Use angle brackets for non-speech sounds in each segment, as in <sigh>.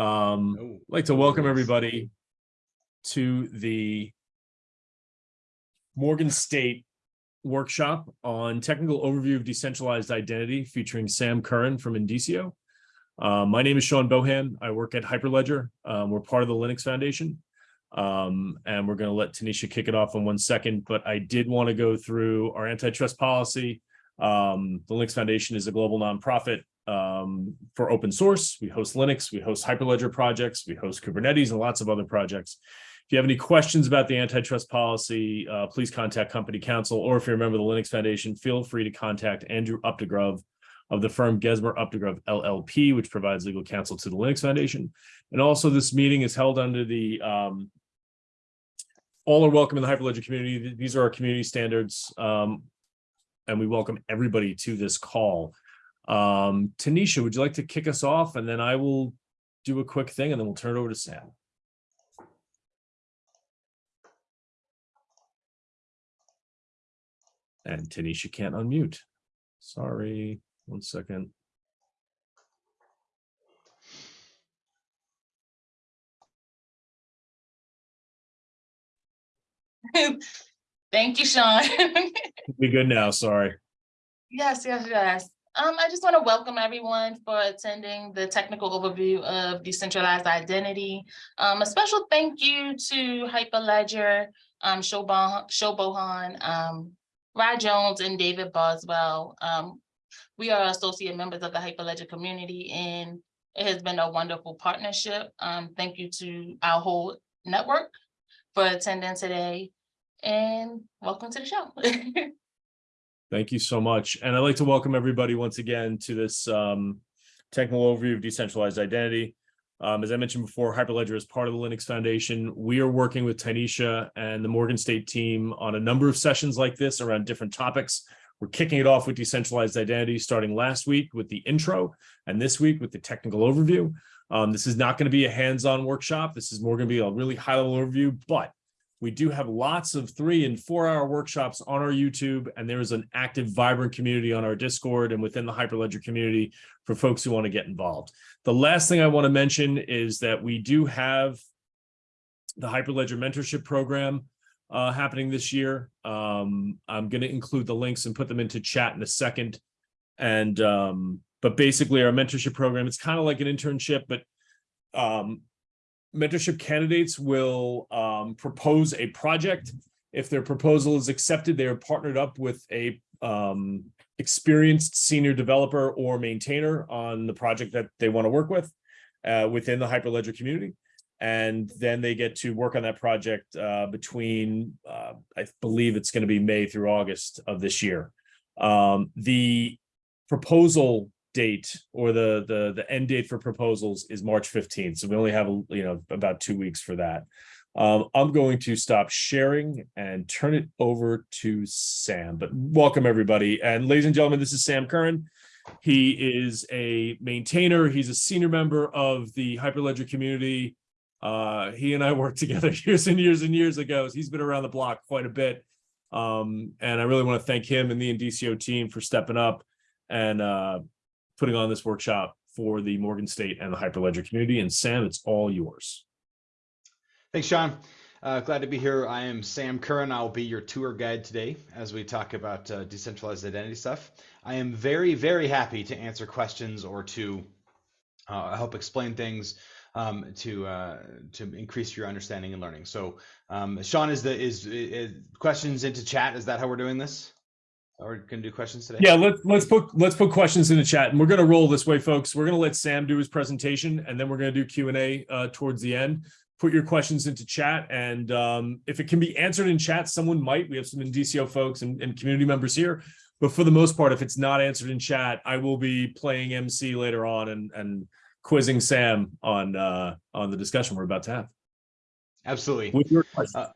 Um, Oh, I'd like to welcome everybody to the Morgan State workshop on technical overview of decentralized identity featuring Sam Curran from Indicio. Uh, my name is Sean Bohan. I work at Hyperledger. Um, we're part of the Linux Foundation. Um, and we're going to let Tanisha kick it off in one second, but I did want to go through our antitrust policy. Um, the Linux Foundation is a global nonprofit um, for open source. We host Linux, we host Hyperledger projects, we host Kubernetes and lots of other projects. If you have any questions about the antitrust policy, uh, please contact company counsel, or if you're a member of the Linux Foundation, feel free to contact Andrew Updegrove of the firm Gesmer Updegrove LLP, which provides legal counsel to the Linux Foundation. And also this meeting is held under the um, all are welcome in the Hyperledger community. These are our community standards. Um, and we welcome everybody to this call. Um, Tanisha, would you like to kick us off? And then I will do a quick thing and then we'll turn it over to Sam. And Tanisha can't unmute. Sorry, one second. <laughs> Thank you, Sean. <laughs> Be good now, sorry. Yes, yes, yes. Um, I just want to welcome everyone for attending the technical overview of decentralized identity. Um, a special thank you to Hyperledger, um, Sean Bohan, um, Rod Jones and David Boswell. Um, we are associate members of the Hyperledger community and it has been a wonderful partnership. Um, thank you to our whole network for attending today and welcome to the show. <laughs> Thank you so much. And I'd like to welcome everybody once again to this um, technical overview of decentralized identity. Um, as I mentioned before, Hyperledger is part of the Linux Foundation. We are working with Tanisha and the Morgan State team on a number of sessions like this around different topics. We're kicking it off with decentralized identity starting last week with the intro and this week with the technical overview. Um, this is not going to be a hands-on workshop. This is more going to be a really high-level overview, but we do have lots of three and four hour workshops on our YouTube, and there is an active, vibrant community on our Discord and within the Hyperledger community for folks who want to get involved. The last thing I want to mention is that we do have the Hyperledger mentorship program uh, happening this year. Um, I'm going to include the links and put them into chat in a second. And um, but basically our mentorship program, it's kind of like an internship, but um, mentorship candidates will um, propose a project. If their proposal is accepted, they are partnered up with a um, experienced senior developer or maintainer on the project that they want to work with uh, within the Hyperledger community. And then they get to work on that project uh, between, uh, I believe it's going to be May through August of this year. Um, the proposal date or the the the end date for proposals is March 15th. So we only have you know about two weeks for that. Um, I'm going to stop sharing and turn it over to Sam. But welcome everybody. And ladies and gentlemen, this is Sam Curran. He is a maintainer. He's a senior member of the Hyperledger community. Uh, he and I <laughs> worked together <laughs> years and years and years ago. He's been around the block quite a bit. Um, and I really want to thank him and the Indicio team for stepping up and uh, putting on this workshop for the Morgan State and the Hyperledger community. And Sam, it's all yours. Thanks, Sean. Uh, glad to be here. I am Sam Curran. I'll be your tour guide today as we talk about uh, decentralized identity stuff. I am very, very happy to answer questions or to uh, help explain things um, to uh, to increase your understanding and learning. So, um, Sean, is the is, is questions into chat? Is that how we're doing this? Or can do questions today? Yeah, let's let's put let's put questions in the chat, and we're gonna roll this way, folks. We're gonna let Sam do his presentation, and then we're gonna do Q and A uh, towards the end. Put your questions into chat, and um, if it can be answered in chat, someone might. We have some Indicio folks and, and community members here, but for the most part, if it's not answered in chat, I will be playing MC later on and and quizzing Sam on uh, on the discussion we're about to have. Absolutely. With your questions. Uh,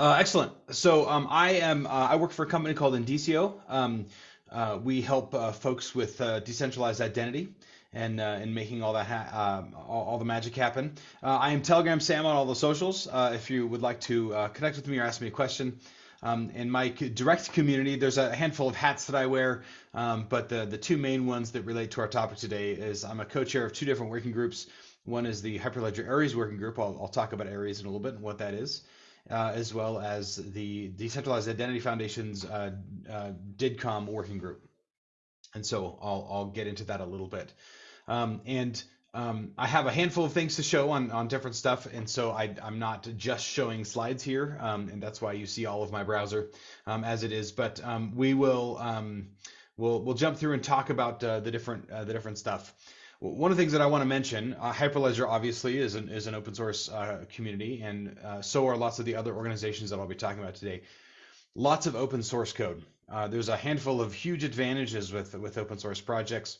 Uh, excellent. So um, I am. Uh, I work for a company called Indicio. Um, uh, we help uh, folks with uh, decentralized identity and and making all that ha- all, all the magic happen. I am Telegram Sam on all the socials. if you would like to connect with me or ask me a question, Um, in my direct community, there's a handful of hats that I wear, um, but the, the two main ones that relate to our topic today is I'm a co-chair of two different working groups. One is the Hyperledger Aries working group. I'll, I'll talk about Aries in a little bit and what that is, uh, as well as the Decentralized Identity Foundation's uh, uh, DIDComm working group. And so I'll, I'll get into that a little bit. Um, and um, I have a handful of things to show on, on different stuff, and so I, am not just showing slides here, um, and that's why you see all of my browser um, as it is. But um, we will um, we'll we'll jump through and talk about uh, the different uh, the different stuff. One of the things that I want to mention, uh, Hyperledger obviously is an is an open source uh, community, and uh, so are lots of the other organizations that I'll be talking about today. Lots of open source code. Uh, there's a handful of huge advantages with with open source projects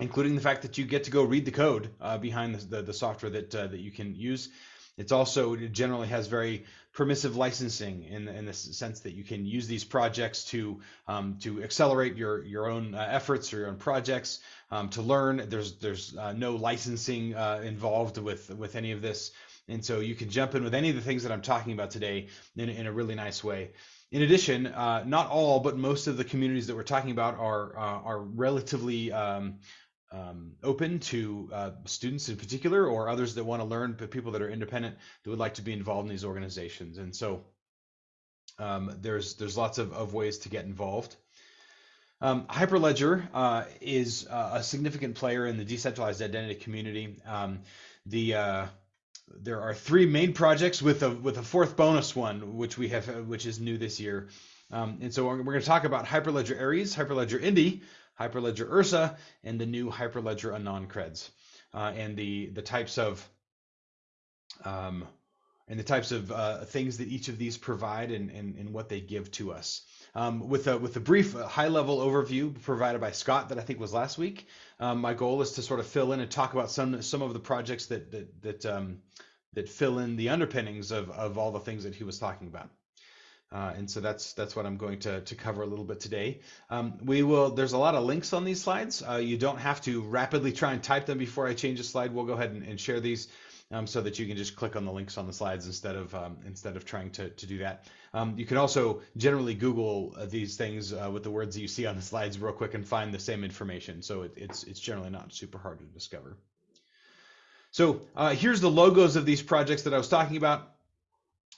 including the fact that you get to go read the code uh, behind the, the, the, software that uh, that you can use. It's also it generally has very permissive licensing in in the sense that you can use these projects to um, to accelerate your your own uh, efforts or your own projects um, to learn. There's there's uh, no licensing uh, involved with with any of this, and so you can jump in with any of the things that I'm talking about today in in a really nice way. In addition, uh, not all, but most of the communities that we're talking about are are relatively um, um, open to uh, students in particular or others that want to learn, but people that are independent that would like to be involved in these organizations. And so um, there's there's lots of, of ways to get involved. Um, Hyperledger uh, is uh, a significant player in the decentralized identity community. Um, the uh, there are three main projects with a with a fourth bonus one, which we have, which is new this year. Um, and so we're, we're going to talk about Hyperledger Aries, Hyperledger Indy, Hyperledger Ursa, and the new Hyperledger AnonCreds, uh, and the the types of um, and the types of uh, things that each of these provide and, and, and what they give to us. Um, with a with a brief uh, high level overview provided by Scott that I think was last week, um, my goal is to sort of fill in and talk about some some of the projects that that that um, that fill in the underpinnings of of all the things that he was talking about. Uh, and so that's that's what I'm going to, to cover a little bit today. Um, we will. There's a lot of links on these slides. Uh, you don't have to rapidly try and type them before I change a slide. We'll go ahead and, and share these um, so that you can just click on the links on the slides instead of um, instead of trying to, to do that. Um, you can also generally Google uh, these things uh, with the words that you see on the slides real quick and find the same information. So it, it's it's generally not super hard to discover. So uh, here's the logos of these projects that I was talking about.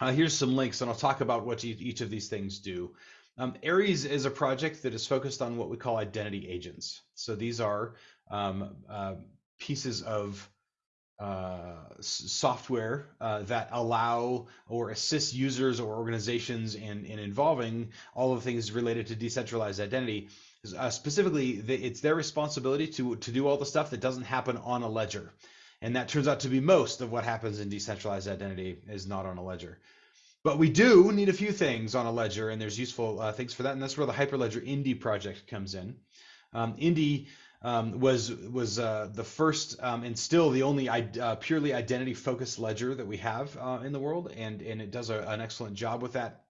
Uh, here's some links, and I'll talk about what each of these things do. Um, Aries is a project that is focused on what we call identity agents. So these are um, uh, pieces of uh, software uh, that allow or assist users or organizations in, in involving all of the things related to decentralized identity. Uh, specifically, the, it's their responsibility to, to do all the stuff that doesn't happen on a ledger. And that turns out to be most of what happens in decentralized identity is not on a ledger. But we do need a few things on a ledger, and there's useful uh, things for that. And that's where the Hyperledger Indy project comes in. Um, Indy um, was was uh, the first um, and still the only uh, purely identity focused ledger that we have uh, in the world, and and it does a, an excellent job with that.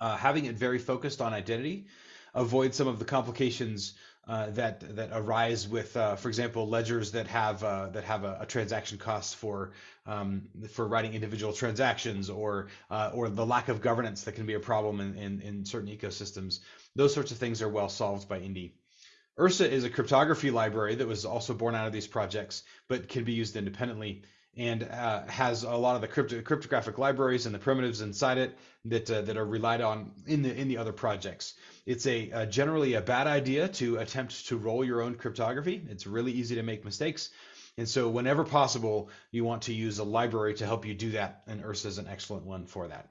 Uh, having it very focused on identity, avoid some of the complications uh, that that arise with, uh, for example, ledgers that have uh, that have a, a, transaction cost for um, for writing individual transactions, or uh, or the lack of governance that can be a problem in, in, in certain ecosystems. Those sorts of things are well solved by Indy. Ursa is a cryptography library that was also born out of these projects, but can be used independently and uh, has a lot of the crypto cryptographic libraries and the primitives inside it that uh, that are relied on in the in the other projects. It's a uh, generally a bad idea to attempt to roll your own cryptography. It's really easy to make mistakes. And so whenever possible, you want to use a library to help you do that, and Ursa is an excellent one for that.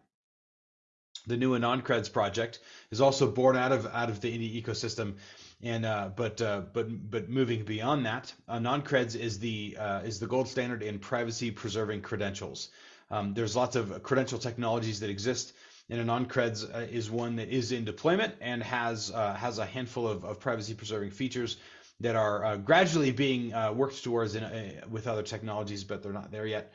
The new AnonCreds project is also born out of out of the Indy ecosystem and uh, but uh, but but moving beyond that, uh, non-creds is the uh, is the gold standard in privacy preserving credentials. Um, there's lots of credential technologies that exist, and AnonCreds uh, is one that is in deployment and has uh, has a handful of, of privacy preserving features that are gradually being worked towards in, with other technologies, but they're not there yet.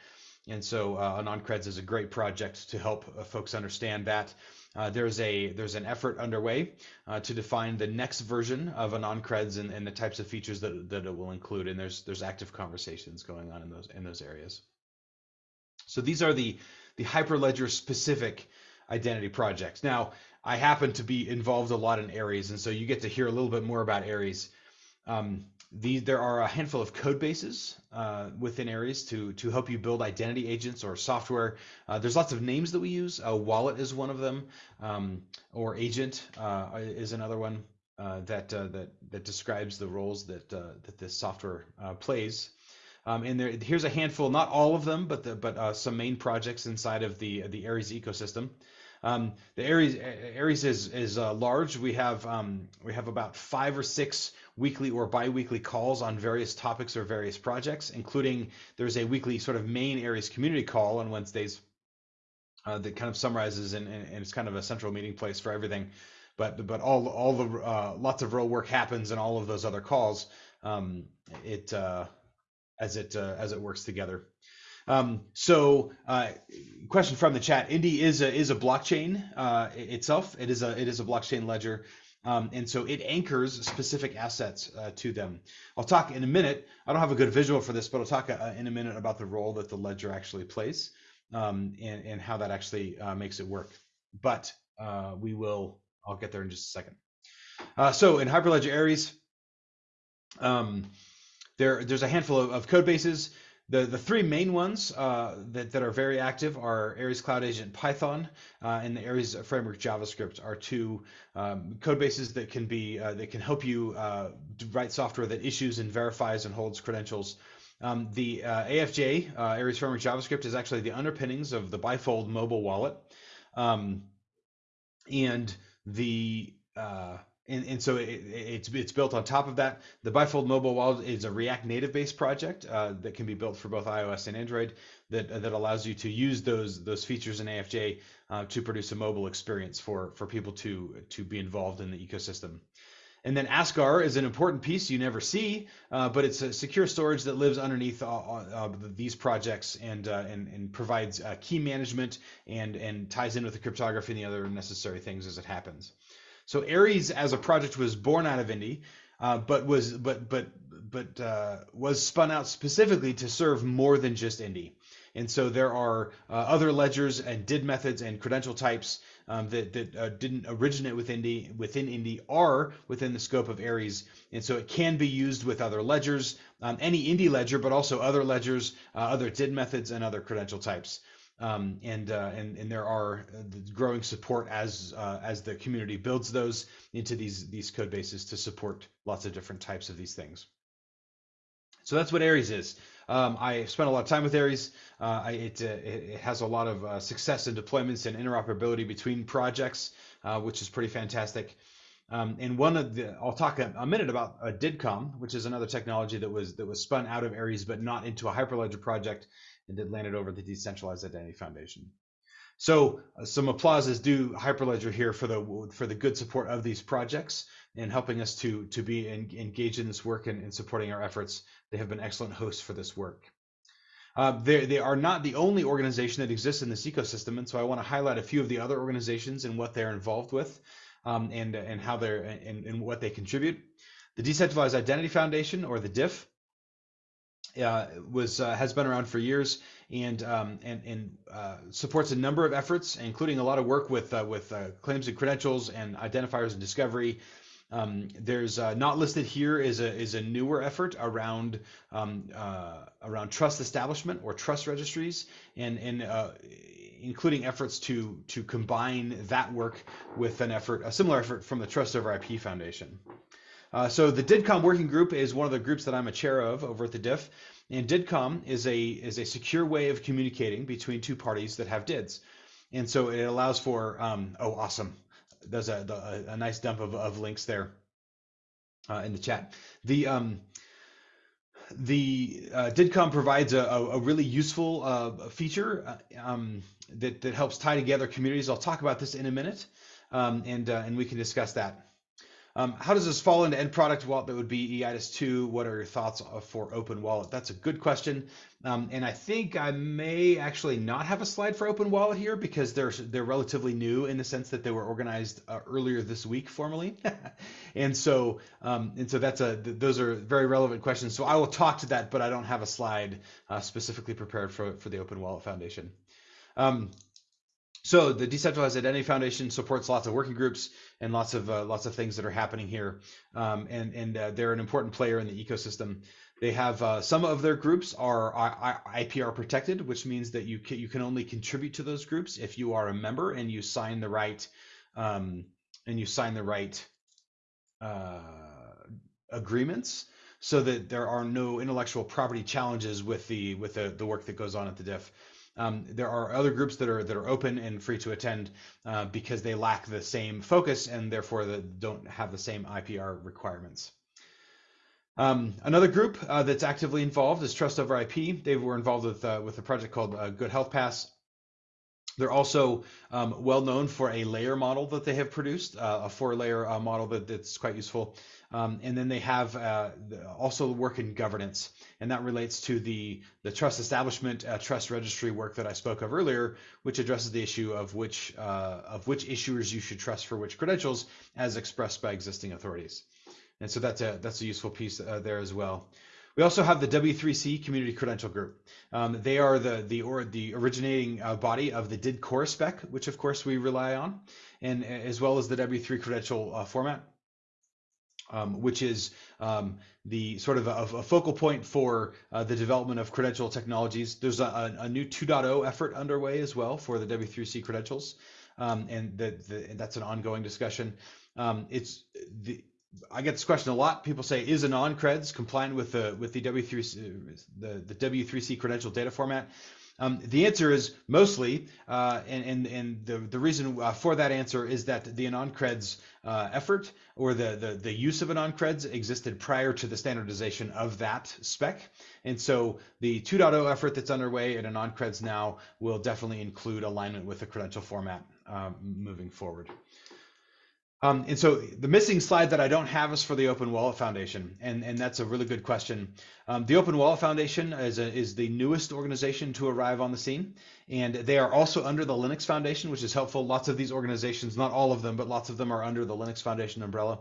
And so uh, AnonCreds is a great project to help uh, folks understand that. Uh, there's a there's an effort underway uh, to define the next version of AnonCreds and, and the types of features that, that it will include, and there's there's active conversations going on in those in those areas. So these are the the Hyperledger specific identity projects. Now, I happen to be involved a lot in Aries, and so you get to hear a little bit more about Aries. Um, these, there are a handful of code bases uh, within Aries to to help you build identity agents or software. Uh, there's lots of names that we use. A wallet is one of them, um, or agent uh, is another one uh, that uh, that that describes the roles that uh, that this software plays. Um, and there, here's a handful, not all of them, but the, but some main projects inside of the the Aries ecosystem. Um, the Aries Aries is is large. We have um, we have about five or six weekly or biweekly calls on various topics or various projects, including there's a weekly sort of main Aries community call on Wednesdays uh, that kind of summarizes and, and, it's kind of a central meeting place for everything. But but all all the uh, lots of real work happens in all of those other calls. Um, it uh, as it uh, as it works together. Um, so, uh, question from the chat: Indy is a is a blockchain uh, itself. It is a it is a blockchain ledger, um, and so it anchors specific assets uh, to them. I'll talk in a minute. I don't have a good visual for this, but I'll talk uh, in a minute about the role that the ledger actually plays um, and and how that actually uh, makes it work. But uh, we will. I'll get there in just a second. so in Hyperledger Aries, um, there there's a handful of, of code bases. The, the three main ones uh, that, that are very active are Aries Cloud Agent Python uh, and the Aries Framework JavaScript are two um, code bases that can be uh, that can help you uh, write software that issues and verifies and holds credentials. Um, the uh, AFJ uh, Aries Framework JavaScript is actually the underpinnings of the Bifold mobile wallet, um, and the and, and so it, it's it's built on top of that. The Bifold Mobile Wallet is a React Native based project uh, that can be built for both iOS and Android that uh, that allows you to use those those features in AFJ uh, to produce a mobile experience for for people to to be involved in the ecosystem. And then Askar is an important piece you never see, uh, but it's a secure storage that lives underneath uh, these projects and, uh, and, and provides uh, key management and and ties in with the cryptography and the other necessary things as it happens. So Aries as a project was born out of Indy, uh, but was but but but uh, was spun out specifically to serve more than just Indy. And so there are uh, other ledgers and did methods and credential types um, that, that uh, didn't originate with Indy, within Indy are within the scope of Aries. And so it can be used with other ledgers, um, any Indy ledger, but also other ledgers, uh, other did methods, and other credential types. Um, and, uh, and and there are uh, growing support as uh, as the community builds those into these these code bases to support lots of different types of these things. So that's what Aries is. Um, I spent a lot of time with Aries. Uh, I, it, uh, it, has a lot of uh, success in deployments and interoperability between projects, which is pretty fantastic. Um, and one of the, I'll talk a, a minute about uh, DIDComm, which is another technology that was that was spun out of Aries, but not into a Hyperledger project, and did landed over the Decentralized Identity Foundation. So uh, some applause is due Hyperledger here for the for the good support of these projects and helping us to to be engaged in this work and, and, supporting our efforts. They have been excellent hosts for this work. Uh, they, they are not the only organization that exists in this ecosystem, and so I want to highlight a few of the other organizations and what they're involved with um, and and how they're and, and what they contribute. The Decentralized Identity Foundation, or the DIF, uh, was uh, has been around for years and um, and, and uh, supports a number of efforts, including a lot of work with uh, with uh, claims and credentials and identifiers and discovery. Um, there's uh, not listed here is a is a newer effort around um, around trust establishment or trust registries and and including efforts to to combine that work with an effort, a similar effort from the Trust over IP Foundation. Uh, so the DIDComm working group is one of the groups that I'm a chair of over at the DIF, and DIDComm is a is a secure way of communicating between two parties that have DIDs, and so it allows for um, oh awesome, there's a, a, a nice dump of, of links there uh, in the chat. The um, the uh, DIDComm provides a, a, really useful uh, feature uh, um, that, that helps tie together communities. I'll talk about this in a minute, um, and, uh, and we can discuss that. Um, how does this fall into end product wallet that would be EIDAS 2? What are your thoughts for Open Wallet? That's a good question. Um, and I think I may actually not have a slide for Open Wallet here because they're, they're relatively new in the sense that they were organized uh, earlier this week formally. <laughs> and so um, and so that's a those are very relevant questions. So I will talk to that, but I don't have a slide uh, specifically prepared for, for the Open Wallet Foundation. So the Decentralized Identity Foundation supports lots of working groups and lots of uh, lots of things that are happening here, um, and and uh, they're an important player in the ecosystem. They have uh, some of their groups are IPR protected, which means that you can, you can only contribute to those groups if you are a member and you sign the right um, and you sign the right uh, agreements, so that there are no intellectual property challenges with the with the, the work that goes on at the DIF. Um, there are other groups that are that are open and free to attend uh, because they lack the same focus and therefore the, don't have the same IPR requirements. Um, another group uh, that's actively involved is Trust Over IP. They were involved with uh, with a project called uh, Good Health Pass. They're also um, well known for a layer model that they have produced, uh, a four layer uh, model that, that's quite useful. Um, and then they have uh, also work in governance, and that relates to the the trust establishment, uh, trust registry work that I spoke of earlier, which addresses the issue of which uh, of which issuers you should trust for which credentials, as expressed by existing authorities. And so that's a that's a useful piece uh, there as well. We also have the W3C Community Credential Group. Um, they are the the or the originating uh, body of the DID core spec, which of course we rely on, and as well as the W3 credential uh, format um, which is um, the sort of a, a focal point for uh, the development of credential technologies. There's a, a, new 2.0 effort underway as well for the W3C credentials, um, and, the, the, that's an ongoing discussion. Um, it's the I get this question a lot. People say, "Is AnonCreds compliant with the with the W3 the the W3C credential data format?" Um, the answer is mostly, uh, and, and, and the, the reason uh, for that answer is that the AnonCreds uh, effort or the, the, the use of AnonCreds existed prior to the standardization of that spec. And so the 2.0 effort that's underway at AnonCreds now will definitely include alignment with the credential format um, moving forward. Um, and so the missing slide that I don't have is for the Open Wallet Foundation, and, and that's a really good question. Um, the Open Wallet Foundation is, a, is the newest organization to arrive on the scene, and they are also under the Linux Foundation, which is helpful. Lots of these organizations, not all of them, but lots of them are under the Linux Foundation umbrella.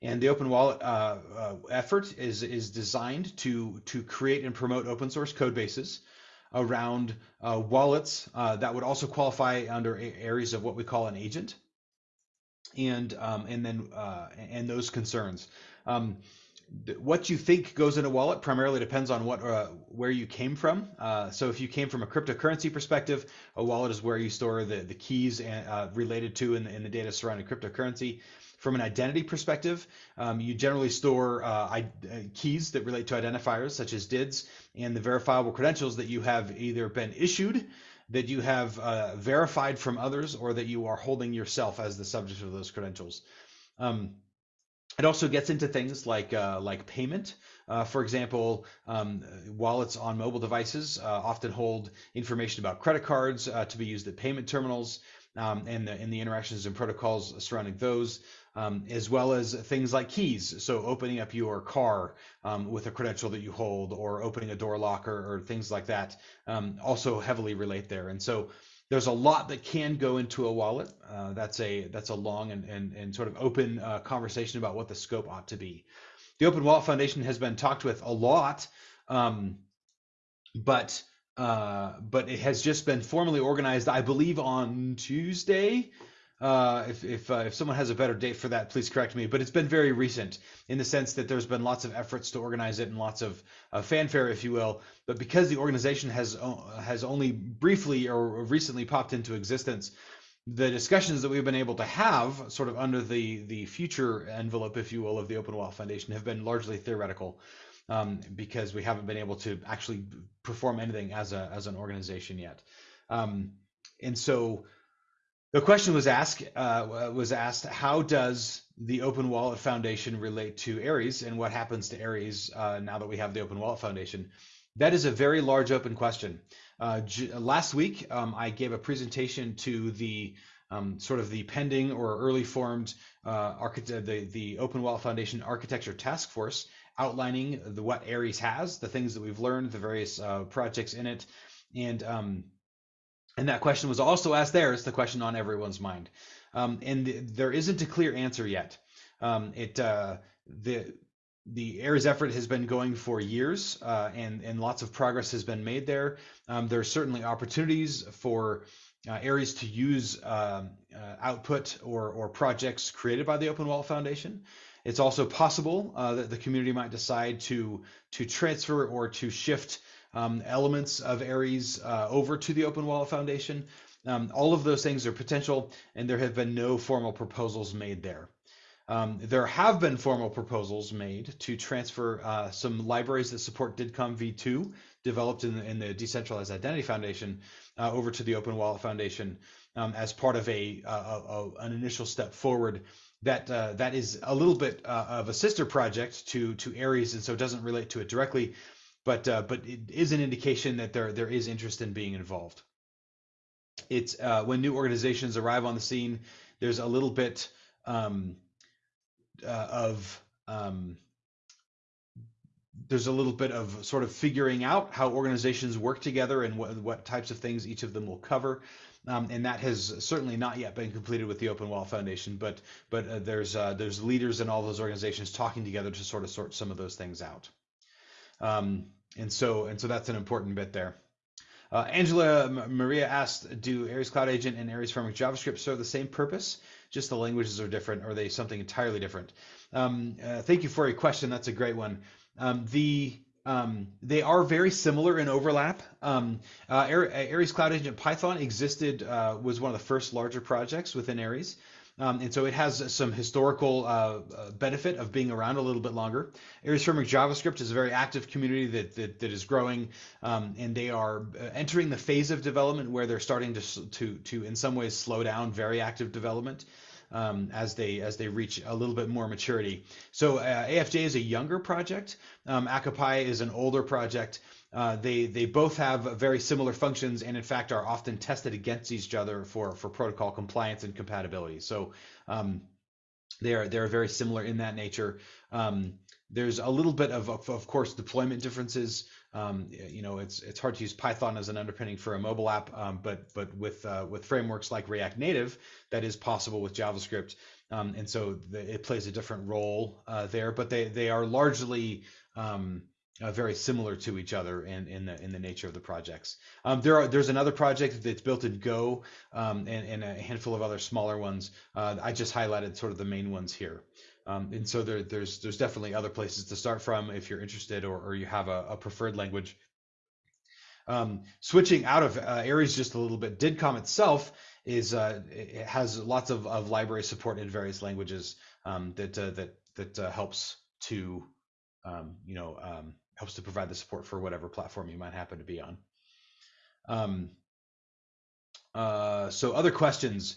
And the Open Wallet uh, uh, effort is, is designed to, to create and promote open source code bases around uh, wallets uh, that would also qualify under areas of what we call an agent and um, and then uh, and those concerns. Um, what you think goes in a wallet primarily depends on what uh, where you came from. Uh, so if you came from a cryptocurrency perspective, a wallet is where you store the the keys and, uh, related to and, the data surrounding cryptocurrency. From an identity perspective, um, you generally store uh, I, uh, keys that relate to identifiers such as DIDs and the verifiable credentials that you have either been issued that you have uh, verified from others or that you are holding yourself as the subject of those credentials. Um, it also gets into things like uh, like payment. Uh, for example, um, wallets on mobile devices uh, often hold information about credit cards uh, to be used at payment terminals um, and, the, and the interactions and protocols surrounding those um, as well as things like keys. So opening up your car um, with a credential that you hold or opening a door locker or things like that um, also heavily relate there. And so there's a lot that can go into a wallet. Uh, that's a that's a long and, and, and sort of open uh, conversation about what the scope ought to be. The Open Wallet Foundation has been talked with a lot, um, but uh, but it has just been formally organized, I believe, on Tuesday. Uh, if if, uh, if someone has a better date for that, please correct me. But it's been very recent in the sense that there's been lots of efforts to organize it and lots of uh, fanfare, if you will. But because the organization has has only briefly or recently popped into existence, the discussions that we've been able to have, sort of under the the future envelope, if you will, of the Open Wallet Foundation, have been largely theoretical. Um, because we haven't been able to actually perform anything as a as an organization yet, um, and so the question was asked uh, was asked how does the Open Wallet Foundation relate to Aries and what happens to Aries uh, now that we have the Open Wallet Foundation? That is a very large open question. Uh, last week, um, I gave a presentation to the um, sort of the pending or early formed uh, the, the Open Wallet Foundation Architecture Task Force, outlining the, what Aries has, the things that we've learned, the various uh, projects in it, and um, and that question was also asked there. It's the question on everyone's mind. Um, and the, there isn't a clear answer yet. Um, it uh, the the Aries effort has been going for years, uh, and and lots of progress has been made there. Um, there are certainly opportunities for uh, Aries to use um, uh, output or, or projects created by the Open Wallet Foundation. It's also possible uh, that the community might decide to to transfer or to shift um, elements of Aries uh, over to the Open Wallet Foundation. Um, all of those things are potential, and there have been no formal proposals made there. Um, there have been formal proposals made to transfer uh, some libraries that support DIDComm v2 developed in the, in the Decentralized Identity Foundation uh, over to the Open Wallet Foundation um, as part of a, a, a, an initial step forward that uh, that is a little bit uh, of a sister project to to Aries, and so it doesn't relate to it directly, but uh, but it is an indication that there there is interest in being involved. It's uh, when new organizations arrive on the scene, there's a little bit um, uh, of um, there's a little bit of sort of figuring out how organizations work together and what, what types of things each of them will cover. Um, and that has certainly not yet been completed with the Open Wall Foundation, but but uh, there's uh, there's leaders in all those organizations talking together to sort of sort some of those things out. Um, and so and so that's an important bit there. Uh, Angela Maria asked, do Aries Cloud Agent and Aries Framework JavaScript serve the same purpose? Just the languages are different, or are they something entirely different? Um, uh, thank you for your question. That's a great one. Um, the um, they are very similar in overlap. Um, uh, Aries Cloud Agent Python existed, uh, was one of the first larger projects within Aries. Um, and so it has some historical uh, uh, benefit of being around a little bit longer. Aries JavaScript is a very active community that, that, that is growing, um, and they are uh, entering the phase of development where they're starting to, to, to in some ways, slow down very active development um, as they as they reach a little bit more maturity. So uh, AFJ is a younger project. Um, ACA-Py is an older project. Uh, they they both have very similar functions and in fact are often tested against each other for for protocol compliance and compatibility. So um, they are they're very similar in that nature. Um, there's a little bit of, of, of course, deployment differences. Um, you know, it's it's hard to use Python as an underpinning for a mobile app, um, but but with uh, with frameworks like React Native, that is possible with JavaScript, um, and so the, it plays a different role uh, there. But they they are largely um, uh, very similar to each other in, in the in the nature of the projects. Um, there are there's another project that's built in Go um, and, and, a handful of other smaller ones. Uh, I just highlighted sort of the main ones here. Um, and so there, there's there's definitely other places to start from if you're interested or, or you have a, a preferred language. Um, switching out of uh, Aries just a little bit, DIDComm itself is uh, it has lots of, of library support in various languages um, that uh, that that uh, helps to um, you know helps to provide the support for whatever platform you might happen to be on. Um, uh, so other questions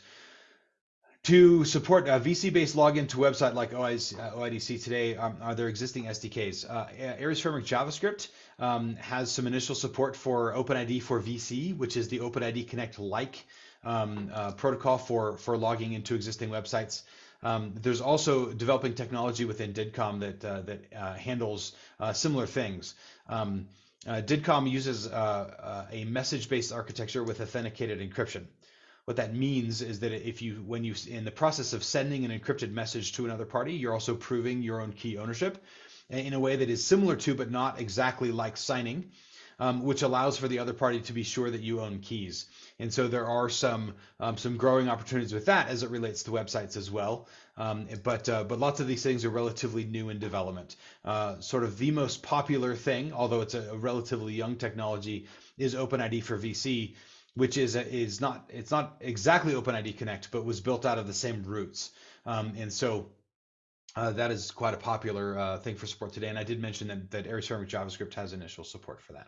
to support a VC-based login to website like OIDC, uh, today, um, are there existing SDKs? Uh, Aries Framework JavaScript um, has some initial support for OpenID for VC, which is the OpenID Connect-like um, uh, protocol for, for logging into existing websites. Um, there's also developing technology within DIDComm that, uh, that uh, handles uh, similar things. Um, DIDComm uses a message-based architecture with authenticated encryption. What that means is that if you, when you, in the process of sending an encrypted message to another party, you're also proving your own key ownership in a way that is similar to, but not exactly like signing, um, which allows for the other party to be sure that you own keys. And so there are some um, some growing opportunities with that as it relates to websites as well. Um, but uh, but lots of these things are relatively new in development. Uh, sort of the most popular thing, although it's a, relatively young technology, is OpenID for VC which is is not it's not exactly OpenID Connect, but was built out of the same roots. Um, and so uh, that is quite a popular uh, thing for support today. And I did mention that that Framework JavaScript has initial support for that.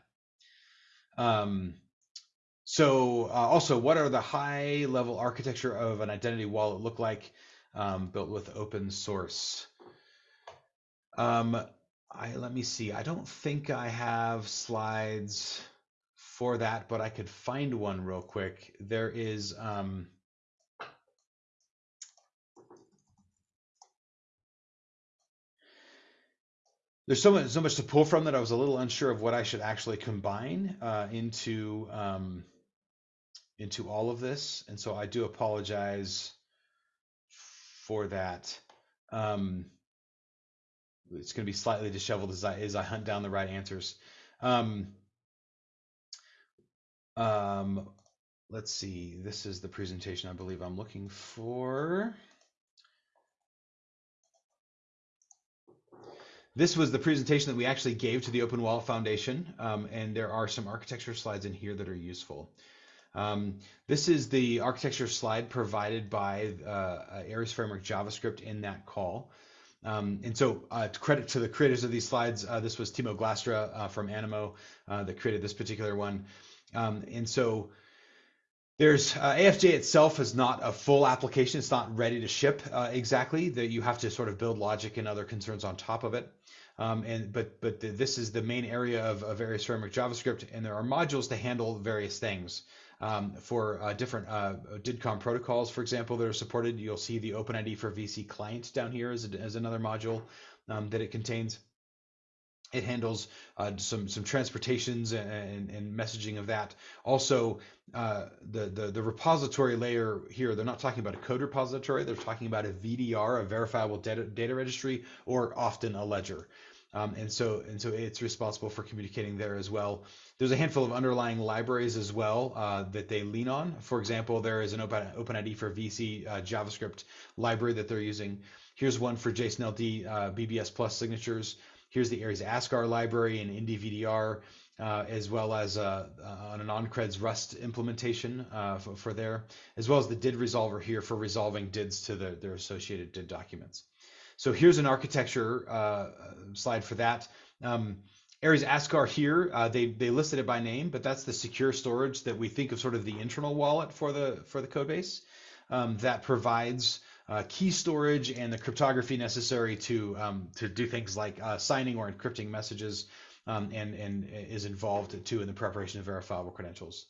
Um, so uh, also, what are the high level architecture of an identity wallet look like um, built with open source? Um, I let me see. I don't think I have slides for that, but I could find one real quick. There is um, there's so much so much to pull from that I was a little unsure of what I should actually combine uh, into um, into all of this, and so I do apologize for that. Um, it's going to be slightly disheveled as I as I hunt down the right answers. Um, um, let's see. This is the presentation I believe I'm looking for. This was the presentation that we actually gave to the Open Wallet Foundation, um, and there are some architecture slides in here that are useful. Um, this is the architecture slide provided by uh, Aries Framework JavaScript in that call. Um, and so uh, credit to the creators of these slides. Uh, this was Timo Glastra uh, from Animo uh, that created this particular one. Um, and so there's uh, AFJ itself is not a full application. It's not ready to ship uh, exactly. That you have to sort of build logic and other concerns on top of it. Um, and but but the, this is the main area of, of Aries Framework JavaScript, and there are modules to handle various things. Um, for uh, different uh, DIDComm protocols, for example, that are supported. You'll see the OpenID for VC client down here as, a, as another module um, that it contains. It handles uh, some some transportations and, and, messaging of that. Also, uh, the, the the repository layer here. They're not talking about a code repository. They're talking about a VDR, a verifiable data data registry, or often a ledger. Um, and so and so it's responsible for communicating there as well. There's a handful of underlying libraries as well uh, that they lean on. For example, there is an Open OpenID for VC uh, JavaScript library that they're using. Here's one for JSON-LD uh, BBS Plus signatures. Here's the Aries Askar library and IndyVDR, uh, as well as uh, uh, on AnonCreds Rust implementation uh, for, for, there, as well as the DID resolver here for resolving DIDs to the, their associated DID documents. So here's an architecture uh, slide for that. Um, Aries Askar here, uh, they they listed it by name, but that's the secure storage that we think of sort of the internal wallet for the for the code base um, that provides uh, key storage and the cryptography necessary to um, to do things like uh, signing or encrypting messages, um, and and is involved too in the preparation of verifiable credentials.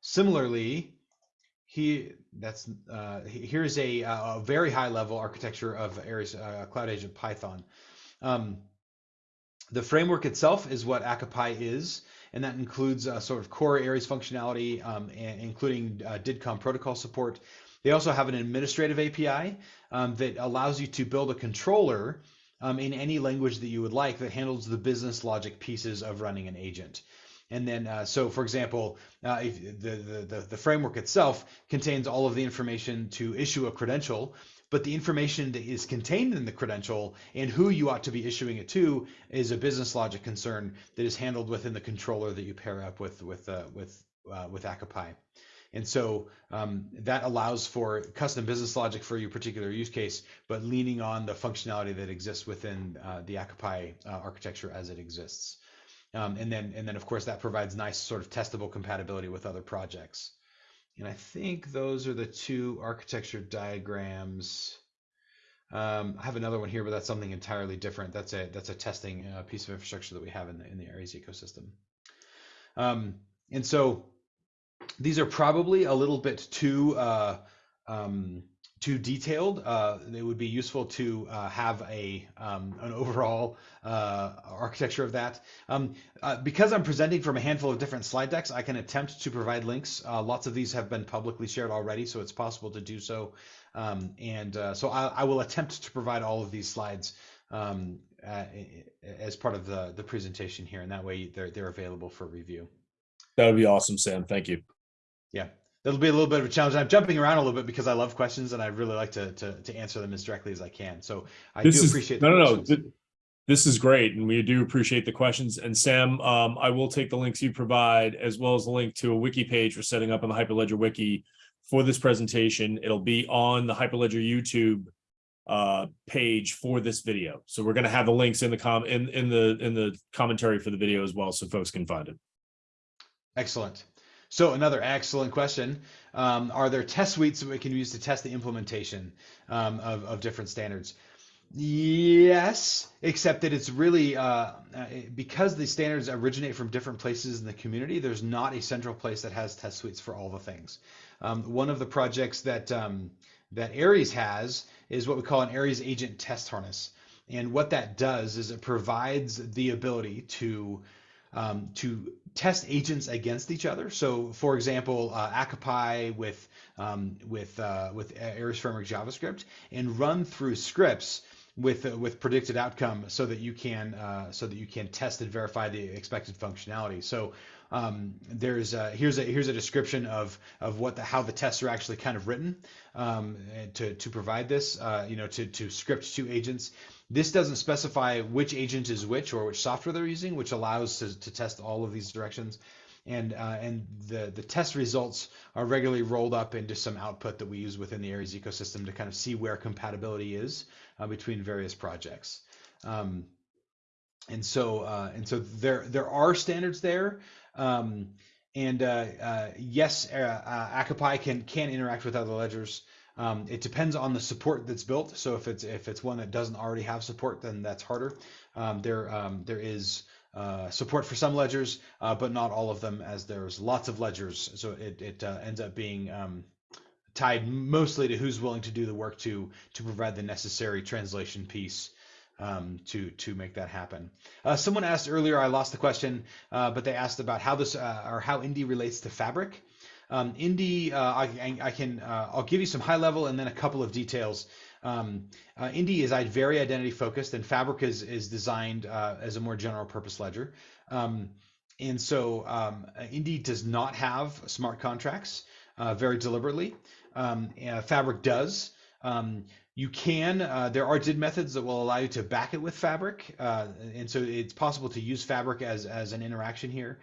Similarly, he that's uh, here's a, a, very high level architecture of Aries uh, Cloud Agent Python. Um, the framework itself is what ACA-Py is, and that includes uh, sort of core Aries functionality, um, including uh, DIDComm protocol support. They also have an administrative API um, that allows you to build a controller um, in any language that you would like that handles the business logic pieces of running an agent. And then, uh, so for example, uh, the, the, the framework itself contains all of the information to issue a credential, but the information that is contained in the credential and who you ought to be issuing it to is a business logic concern that is handled within the controller that you pair up with with uh, with uh, with ACA-Py. And so um, that allows for custom business logic for your particular use case, but leaning on the functionality that exists within uh, the ACA-Py uh, architecture as it exists. Um, and then, and then of course, that provides nice sort of testable compatibility with other projects. And I think those are the two architecture diagrams. Um, I have another one here, but that's something entirely different. That's a that's a testing uh, piece of infrastructure that we have in the in the Aries ecosystem. Um, and so these are probably a little bit too uh, um, too detailed. Uh, it would be useful to uh, have a um, an overall uh, architecture of that. Um, uh, because I'm presenting from a handful of different slide decks, I can attempt to provide links. Uh, lots of these have been publicly shared already, so it's possible to do so. Um, and uh, so I, I, will attempt to provide all of these slides um, as part of the, the presentation here, and that way they're, they're available for review. That would be awesome, Sam. Thank you. Yeah that'll be a little bit of a challenge. I'm jumping around a little bit because I love questions and I really like to to, to answer them as directly as I can. So I this do is, appreciate. no, no, no. This is great, and we do appreciate the questions. And Sam, um, I will take the links you provide as well as a link to a wiki page for setting up on the Hyperledger wiki for this presentation. It'll be on the Hyperledger YouTube uh, page for this video. So we're going to have the links in the com in in the in the commentary for the video as well, so folks can find it. Excellent. So another excellent question. Um, are there test suites that we can use to test the implementation um, of, of different standards? Yes, except that it's really uh, uh, because the standards originate from different places in the community. There's not a central place that has test suites for all the things. Um, one of the projects that um, that Aries has is what we call an Aries agent test harness, and what that does is it provides the ability to um, to test agents against each other. So, for example, uh, ACA-Py with um, with uh, with Aries Framework JavaScript and run through scripts with uh, with predicted outcome so that you can uh, so that you can test and verify the expected functionality. So um, there's a, here's a here's a description of of what the how the tests are actually kind of written um, to to provide this uh, you know to to script to agents. This doesn't specify which agent is which or which software they're using, which allows to, to test all of these directions. And uh, and the the test results are regularly rolled up into some output that we use within the Aries ecosystem to kind of see where compatibility is uh, between various projects. Um, and so uh, and so there there are standards there. Um, and uh, uh, yes, uh, uh, ACA-Py can can interact with other ledgers. Um, it depends on the support that's built. So if it's if it's one that doesn't already have support, then that's harder. Um, there um, there is uh, support for some ledgers, uh, but not all of them, as there's lots of ledgers. So it it uh, ends up being um, tied mostly to who's willing to do the work to to provide the necessary translation piece um, to to make that happen. Uh, someone asked earlier, I lost the question, uh, but they asked about how this uh, or how Indy relates to Fabric. Um, Indy, uh, I, I, can uh, I'll give you some high level and then a couple of details. Um, uh, Indy is very identity focused, and Fabric is is designed as a more general purpose ledger. Um, and so um, Indy does not have smart contracts very deliberately. Um, Fabric does. Um, you can, uh, there are DID methods that will allow you to back it with Fabric. Uh, and so it's possible to use Fabric as, as an interaction here.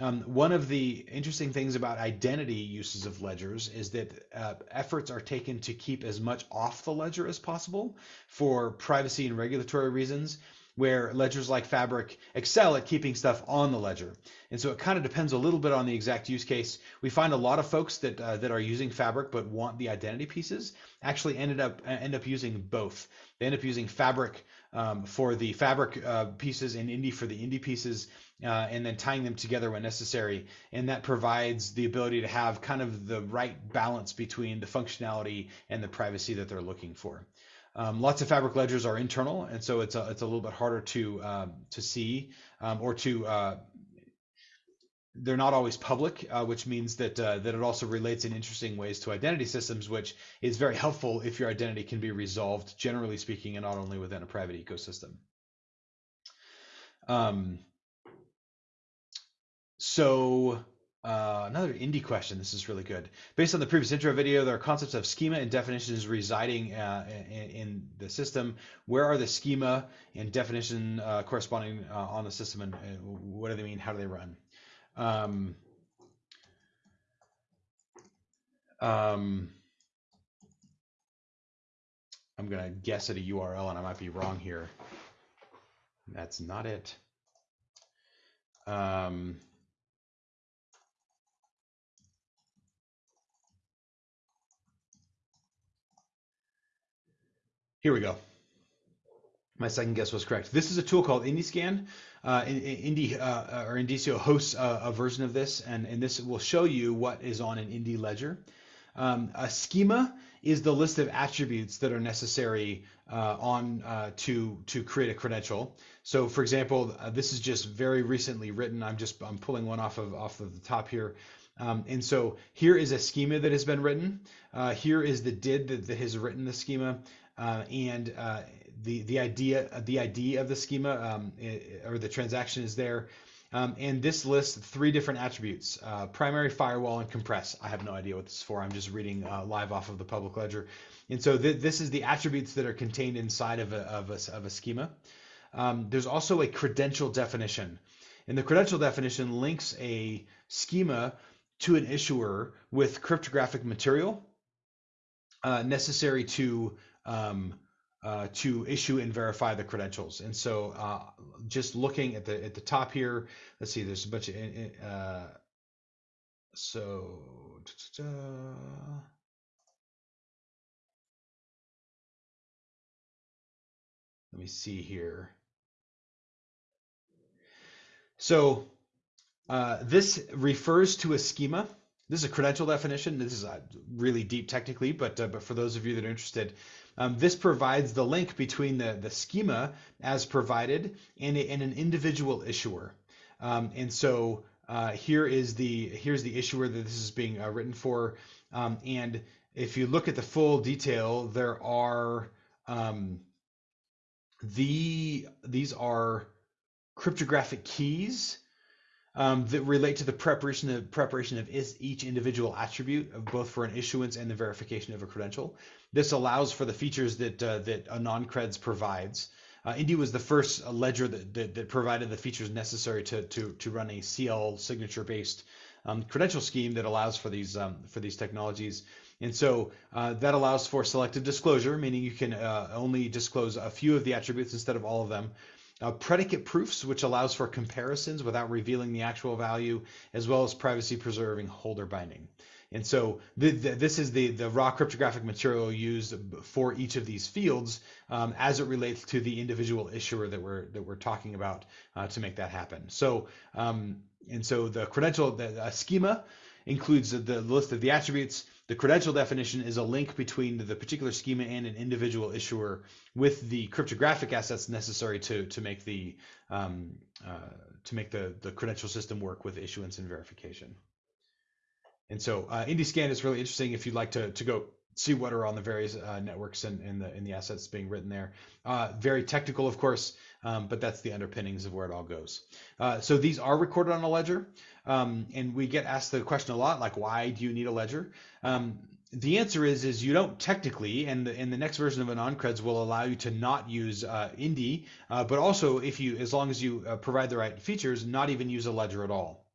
Um, one of the interesting things about identity uses of ledgers is that uh, efforts are taken to keep as much off the ledger as possible for privacy and regulatory reasons where ledgers like Fabric excel at keeping stuff on the ledger. And so it kind of depends a little bit on the exact use case. We find a lot of folks that uh, that are using Fabric but want the identity pieces actually ended up uh, end up using both. They end up using Fabric um, for the Fabric uh, pieces and Indy for the Indy pieces, uh, and then tying them together when necessary. And that provides the ability to have kind of the right balance between the functionality and the privacy that they're looking for. Um, lots of fabric ledgers are internal, and so it's a, it's a little bit harder to um, to see um, or to uh, they're not always public, uh, which means that uh, that it also relates in interesting ways to identity systems, which is very helpful if your identity can be resolved, generally speaking, and not only within a private ecosystem. Um, so uh, another Indy question. This is really good. Based on the previous intro video, there are concepts of schema and definitions residing uh, in, in, the system. Where are the schema and definition uh, corresponding uh, on the system, and, what do they mean? How do they run? Um, um, I'm gonna guess at a URL, and I might be wrong here. That's not it. Um, Here we go. My second guess was correct. This is a tool called IndyScan. Uh, Indy uh, or Indicio hosts a, a, version of this, and, and this will show you what is on an Indy ledger. Um, a schema is the list of attributes that are necessary uh, on uh, to to create a credential. So, for example, uh, this is just very recently written. I'm just I'm pulling one off of off of the top here. Um, and so here is a schema that has been written. Uh, here is the DID that, that has written the schema uh, and uh, the the idea the ID of the schema um, or the transaction is there. Um, and this lists three different attributes, uh, primary, firewall, and compress. I have no idea what this is for. I'm just reading uh, live off of the public ledger. And so th this is the attributes that are contained inside of a, of a, of a schema. Um, there's also a credential definition. And the credential definition links a schema to an issuer with cryptographic material uh, necessary to um, uh, to issue and verify the credentials. And so uh, just looking at the at the top here, let's see, there's a bunch of uh, so let me see here. So uh, this refers to a schema. This is a credential definition. This is uh, really deep technically, but uh, but for those of you that are interested, um, this provides the link between the, the schema as provided and, and an individual issuer. Um, and so uh, here is the here's the issuer that this is being uh, written for. Um, and if you look at the full detail, there are um, the these are cryptographic keys um, that relate to the preparation of preparation of is, each individual attribute of both for an issuance and the verification of a credential. This allows for the features that uh, that AnonCreds provides. Uh, Indy was the first ledger that, that, that provided the features necessary to to to run a CL signature based um, credential scheme that allows for these um, for these technologies. And so uh, that allows for selective disclosure, meaning you can uh, only disclose a few of the attributes instead of all of them. Uh, predicate proofs, which allows for comparisons without revealing the actual value, as well as privacy preserving holder binding. And so the, the, this is the, the raw cryptographic material used for each of these fields um, as it relates to the individual issuer that we're that we're talking about uh, to make that happen. So um, and so the credential the schema includes the list of the attributes. The credential definition is a link between the particular schema and an individual issuer with the cryptographic assets necessary to to make the um, uh, to make the the credential system work with issuance and verification. And so uh, IndyScan is really interesting if you'd like to to go see what are on the various uh, networks and, and the in the assets being written there. Uh, very technical, of course, um, but that's the underpinnings of where it all goes. Uh, so these are recorded on a ledger, um, and we get asked the question a lot, like why do you need a ledger? Um, the answer is is you don't technically, and the, and the next version of AnonCreds will allow you to not use uh, Indy, uh, but also if you, as long as you uh, provide the right features, not even use a ledger at all.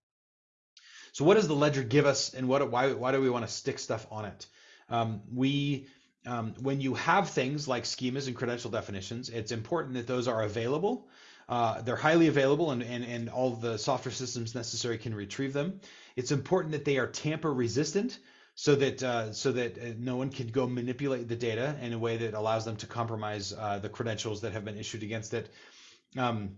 So what does the ledger give us, and what why why do we want to stick stuff on it? Um, we um, when you have things like schemas and credential definitions, it's important that those are available. Uh, they're highly available and, and, and all the software systems necessary can retrieve them. It's important that they are tamper resistant so that uh, so that uh, no one can go manipulate the data in a way that allows them to compromise uh, the credentials that have been issued against it. Um,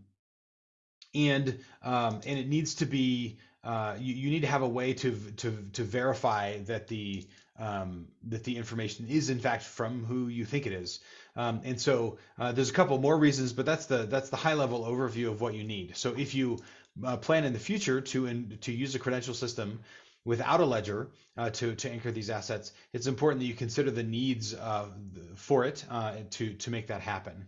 and um, and it needs to be uh, you, you need to have a way to to to verify that the um, that the information is in fact from who you think it is. Um, and so uh, there's a couple more reasons, but that's the that's the high level overview of what you need. So if you uh, plan in the future to in, to use a credential system without a ledger uh, to to anchor these assets, it's important that you consider the needs for it uh, to to make that happen.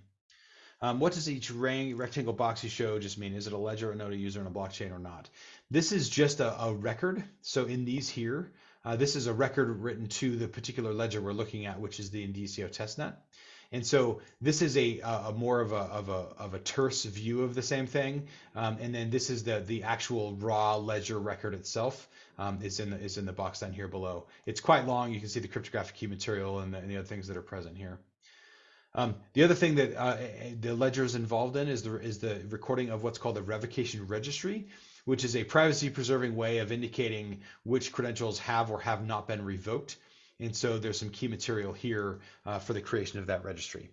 Um, what does each rectangle box you show just mean? Is it a ledger, a node, a user, and a blockchain or not? This is just a, a record. So in these here, uh, this is a record written to the particular ledger we're looking at, which is the Indicio testnet. And so this is a, a more of a, of a, of a terse view of the same thing. Um, and then this is the, the actual raw ledger record itself um, is, in the, is in the box down here below. It's quite long. You can see the cryptographic key material and the, and the other things that are present here. Um, the other thing that uh, the ledger is involved in is the, is the recording of what's called the revocation registry, which is a privacy preserving way of indicating which credentials have or have not been revoked. And so there's some key material here uh, for the creation of that registry.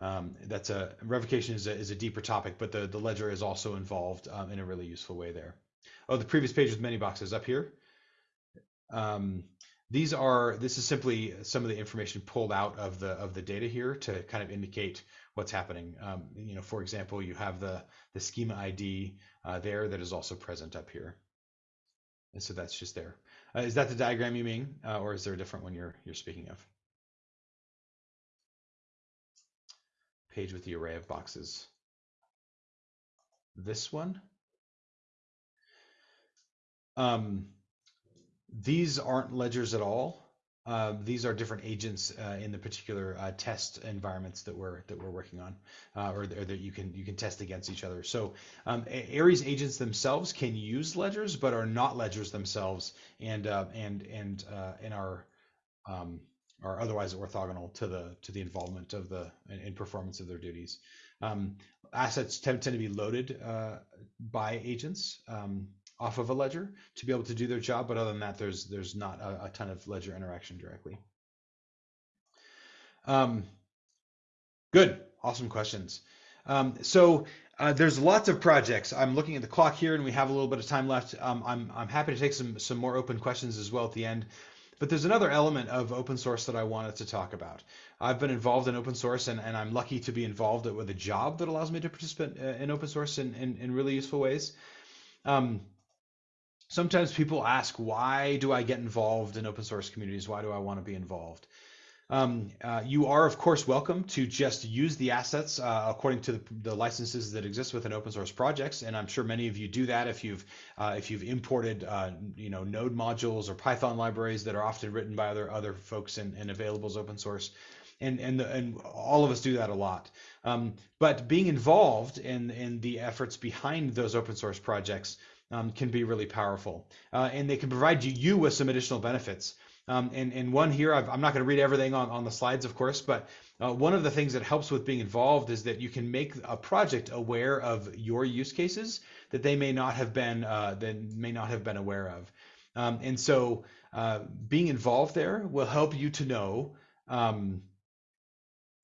Um, that's a revocation is a, is a deeper topic, but the, the ledger is also involved um, in a really useful way there. Oh, the previous page with many boxes up here. Um, these are this is simply some of the information pulled out of the of the data here to kind of indicate what's happening. Um, you know, for example, you have the the schema ID uh, there that is also present up here. And so that's just there. Uh, is that the diagram you mean, uh, or is there a different one you're you're speaking of? Page with the array of boxes. This one. Um, these aren't ledgers at all. Uh, these are different agents uh, in the particular uh, test environments that we're that we're working on, uh, or, or, that you can you can test against each other. So um, Aries agents themselves can use ledgers, but are not ledgers themselves, and uh, and and uh, and are um, are otherwise orthogonal to the to the involvement of the in, performance of their duties. Um, assets tend, tend to be loaded by agents. Off of a ledger to be able to do their job. But other than that, there's there's not a, a ton of ledger interaction directly. Um, good, awesome questions. Um, so uh, there's lots of projects. I'm looking at the clock here, and we have a little bit of time left. Um, I'm I'm happy to take some some more open questions as well at the end. But there's another element of open source that I wanted to talk about. I've been involved in open source, and, and I'm lucky to be involved with a job that allows me to participate uh, in open source in, in, in really useful ways. Um, sometimes people ask, why do I get involved in open source communities? Why do I want to be involved? Um, uh, you are, of course, welcome to just use the assets uh, according to the, the, licenses that exist within open source projects, and I'm sure many of you do that if you've uh, if you've imported uh, you know Node modules or Python libraries that are often written by other other folks and, and available as open source, and and the, and all of us do that a lot. Um, but being involved in in the efforts behind those open source projects um, can be really powerful, uh, and they can provide you you with some additional benefits. Um, and, and one here, i am not going to read everything on, on the slides, of course, but uh, one of the things that helps with being involved is that you can make a project aware of your use cases that they may not have been uh, that may not have been aware of. Um, and so uh, being involved there will help you to know um,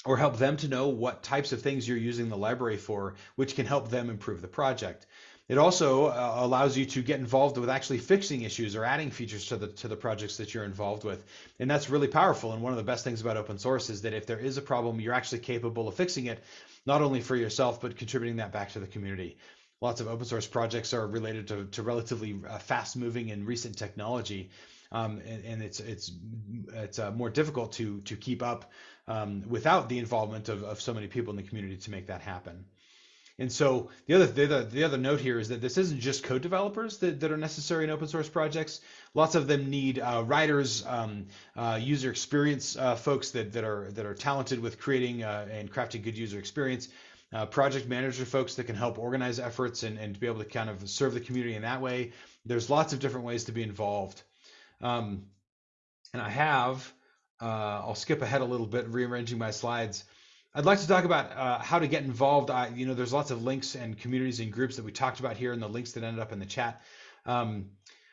or help them to know what types of things you're using the library for, which can help them improve the project. It also uh, allows you to get involved with actually fixing issues or adding features to the to the projects that you're involved with. And that's really powerful. And one of the best things about open source is that if there is a problem, you're actually capable of fixing it, not only for yourself, but contributing that back to the community. Lots of open source projects are related to, to relatively uh, fast moving and recent technology. Um, and, and, it's it's it's uh, more difficult to to keep up um, without the involvement of, of so many people in the community to make that happen. And so the other, the other the other note here is that this isn't just code developers that, that are necessary in open source projects. Lots of them need uh, writers, um, uh, user experience uh, folks that, that are that are talented with creating uh, and crafting good user experience. Uh, project manager folks that can help organize efforts and, and to be able to kind of serve the community in that way. There's lots of different ways to be involved. Um, and I have, uh, I'll skip ahead a little bit, rearranging my slides. I'd like to talk about uh, how to get involved. I, you know, there's lots of links and communities and groups that we talked about here, and the links that ended up in the chat. Um,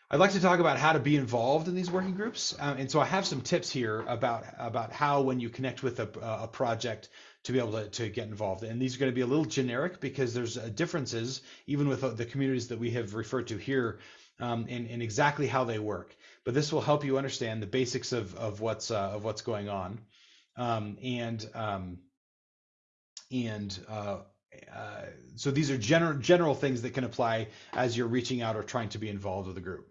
I'd like to talk about how to be involved in these working groups, uh, and so I have some tips here about about how when you connect with a, a project to be able to, to get involved. And these are going to be a little generic because there's uh, differences even with uh, the communities that we have referred to here um, in, in exactly how they work. But this will help you understand the basics of of what's uh, of what's going on, um, and um, and uh, uh, so these are general general things that can apply as you're reaching out or trying to be involved with a group.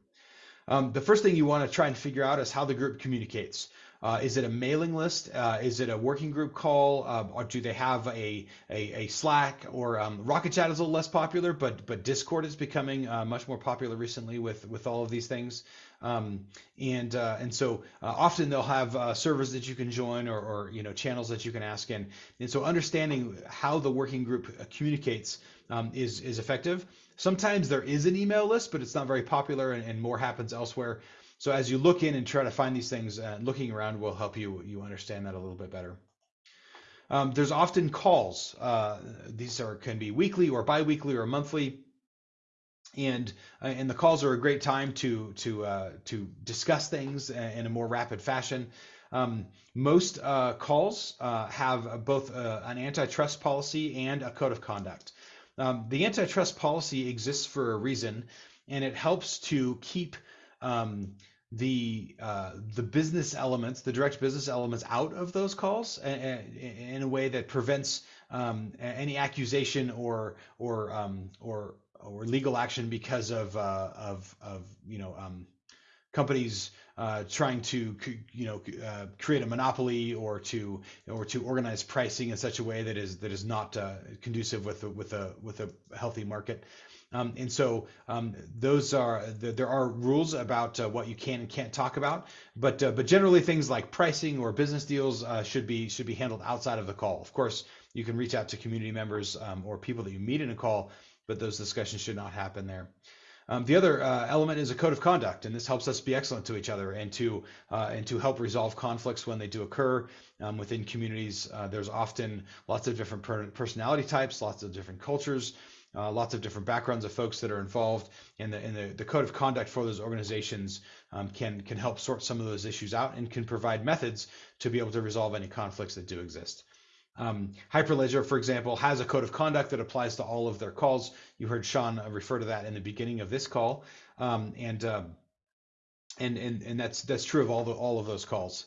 Um, the first thing you want to try and figure out is how the group communicates. Uh, is it a mailing list? Uh, is it a working group call? Uh, or do they have a, a, a Slack or um, Rocket Chat is a little less popular, but but Discord is becoming uh, much more popular recently with with all of these things. Um, and uh, and so uh, often they'll have uh, servers that you can join or, or you know channels that you can ask in. And so understanding how the working group communicates um, is is effective. Sometimes there is an email list, but it's not very popular, and, and more happens elsewhere. So as you look in and try to find these things, uh, looking around will help you you understand that a little bit better. Um, there's often calls. Uh, these are can be weekly or biweekly or monthly and uh, and the calls are a great time to to uh, to discuss things in a more rapid fashion. Um, most uh, calls uh, have both uh, an antitrust policy and a code of conduct. Um, the antitrust policy exists for a reason, and it helps to keep um, the uh, the business elements, the direct business elements, out of those calls in a way that prevents um, any accusation or or um, or or legal action because of uh, of of you know um, companies uh, trying to you know uh, create a monopoly or to or to organize pricing in such a way that is that is not uh, conducive with a, with a with a healthy market. Um, and so um, those are there are rules about uh, what you can and can't talk about, but uh, but generally things like pricing or business deals uh, should be should be handled outside of the call. Of course, you can reach out to community members um, or people that you meet in a call but those discussions should not happen there. Um, the other uh, element is a code of conduct, and this helps us be excellent to each other and to uh, and to help resolve conflicts when they do occur um, within communities. Uh, there's often lots of different per personality types, lots of different cultures, uh, lots of different backgrounds of folks that are involved, and the and the, the code of conduct for those organizations um, can can help sort some of those issues out and can provide methods to be able to resolve any conflicts that do exist. Um, Hyperledger, for example, has a code of conduct that applies to all of their calls. You heard Sean uh, refer to that in the beginning of this call, um, and, um, and and and that's that's true of all the all of those calls.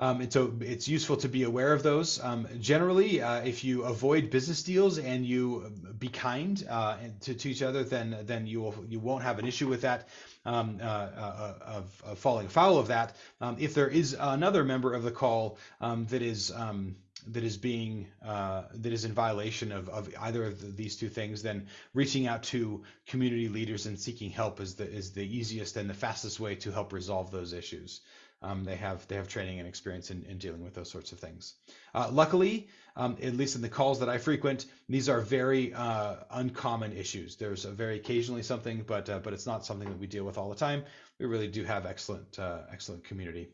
Um, and so it's useful to be aware of those. Um, generally, uh, if you avoid business deals and you be kind uh, to, to each other, then then you will you won't have an issue with that um, uh, uh, of, of, falling foul of that. Um, if there is another member of the call um, that is um, that is being uh, that is in violation of, of either of the, these two things, then reaching out to community leaders and seeking help is the is the easiest and the fastest way to help resolve those issues. Um, they have they have training and experience in, in dealing with those sorts of things. Uh, luckily, um, at least in the calls that I frequent, these are very uh, uncommon issues. There's very occasionally something, but uh, but it's not something that we deal with all the time. We really do have excellent uh, excellent community.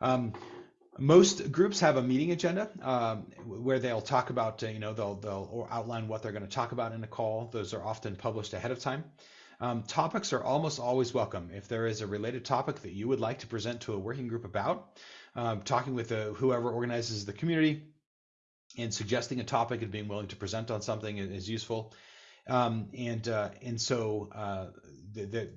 Um, most groups have a meeting agenda um, where they'll talk about, uh, you know, they'll they'll outline what they're going to talk about in a call. Those are often published ahead of time. Um, topics are almost always welcome. If there is a related topic that you would like to present to a working group about, um, talking with the, whoever organizes the community and suggesting a topic and being willing to present on something is useful. Um, and uh, and so uh, the, the,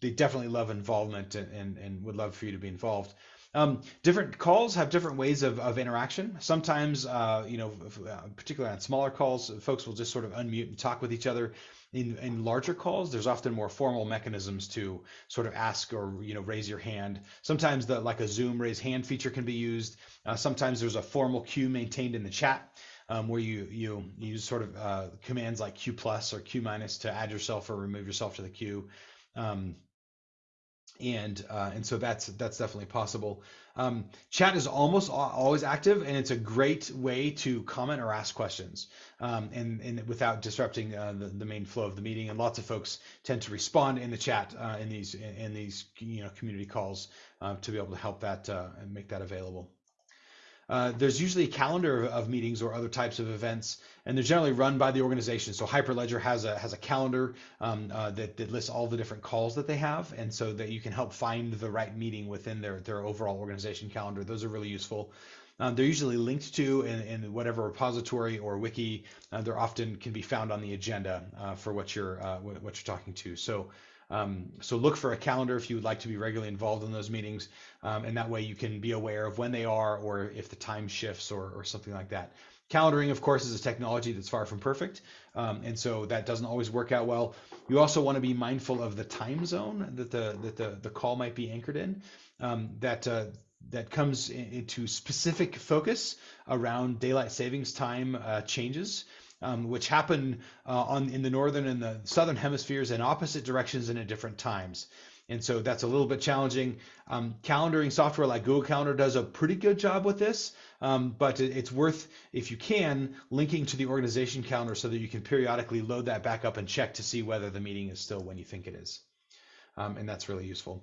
they definitely love involvement and, and, and would love for you to be involved. Um, different calls have different ways of, of interaction. Sometimes, uh, you know, uh, particularly on smaller calls, folks will just sort of unmute and talk with each other in, in larger calls, there's often more formal mechanisms to sort of ask or you know raise your hand. Sometimes the like a Zoom raise hand feature can be used. Uh, sometimes there's a formal queue maintained in the chat um, where you you use sort of uh, commands like Q plus or Q minus to add yourself or remove yourself to the queue. Um, and uh, and so that's that's definitely possible. Um, chat is almost always active, and it's a great way to comment or ask questions, um, and and without disrupting uh, the, the main flow of the meeting. And lots of folks tend to respond in the chat uh, in these in these you know community calls uh, to be able to help that uh, and make that available. Uh, there's usually a calendar of, of, meetings or other types of events, and they're generally run by the organization. So Hyperledger has a has a calendar um, uh, that, that lists all the different calls that they have, and so that you can help find the right meeting within their their overall organization calendar. Those are really useful. Um, they're usually linked to in, in whatever repository or wiki. Uh, they're often can be found on the agenda uh, for what you're uh, what you're talking to. So um, so look for a calendar if you would like to be regularly involved in those meetings, um, and that way you can be aware of when they are or if the time shifts or, or something like that. Calendaring, of course, is a technology that's far from perfect, um, and so that doesn't always work out well. You also want to be mindful of the time zone that the that the, the call might be anchored in. Um, that uh, that comes into specific focus around daylight savings time uh, changes um, which happen uh, on in the northern and the southern hemispheres in opposite directions and at different times. And so that's a little bit challenging. Um, calendaring software like Google Calendar does a pretty good job with this, um, but it, it's worth, if you can, linking to the organization calendar so that you can periodically load that back up and check to see whether the meeting is still when you think it is. Um, and that's really useful.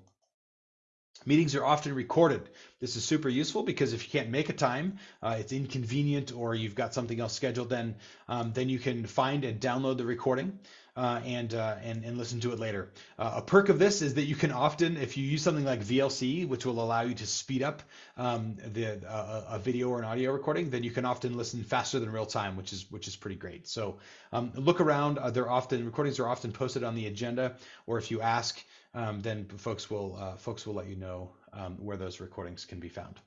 Meetings are often recorded. This is super useful because if you can't make a time, uh, it's inconvenient, or you've got something else scheduled, then um, then you can find and download the recording uh, and, uh, and and listen to it later. Uh, a perk of this is that you can often, if you use something like VLC, which will allow you to speed up um, the uh, a video or an audio recording, then you can often listen faster than real time, which is which is pretty great. So um, look around. Uh, they're often recordings are often posted on the agenda, or if you ask um, then folks will uh, folks will let you know um, where those recordings can be found.